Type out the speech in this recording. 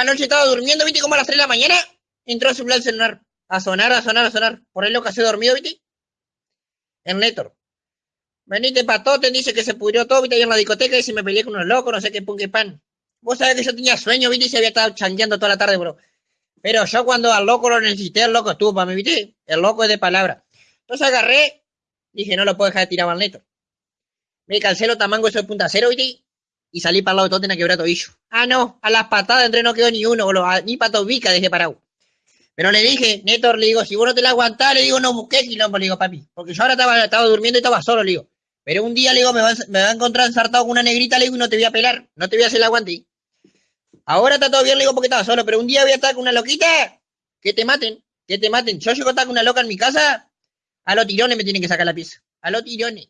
Anoche estaba durmiendo, viste, como a las 3 de la mañana. Entró a celular a sonar, a sonar, a sonar, a sonar. Por ahí lo que dormido, viste. El Néctor. Venite patote, dice que se pudrió todo, viste, ahí en la discoteca y se me peleé con unos locos, no sé qué pun, qué pan. Vos sabés que yo tenía sueño, viste, y se había estado changueando toda la tarde, bro. Pero yo cuando al loco lo necesité, el loco estuvo para mí, viste. El loco es de palabra. Entonces agarré, dije, no lo puedo dejar de tirar al Néctor. Me calcé los tamangos de punta cero, viste. Y salí para el lado de todo, tenía quebrar tobillo. Ah, no, a las patadas entre no quedó ni uno, boludo. A- Ni para tobica dejé parado. Pero le dije, Néctor, le digo, si vos no te la aguantás, le digo, no busqué quilombo, le digo, papi. Porque yo ahora estaba, estaba durmiendo y estaba solo, le digo. Pero un día, le digo, me va, me va a encontrar ensartado con una negrita, le digo, y no te voy a pelar. No te voy a hacer el aguante. Ahora está todo bien, le digo, porque estaba solo. Pero un día voy a estar con una loquita, que te maten, que te maten. Yo llego a estar con una loca en mi casa, a los tirones me tienen que sacar la pieza. A los tirones.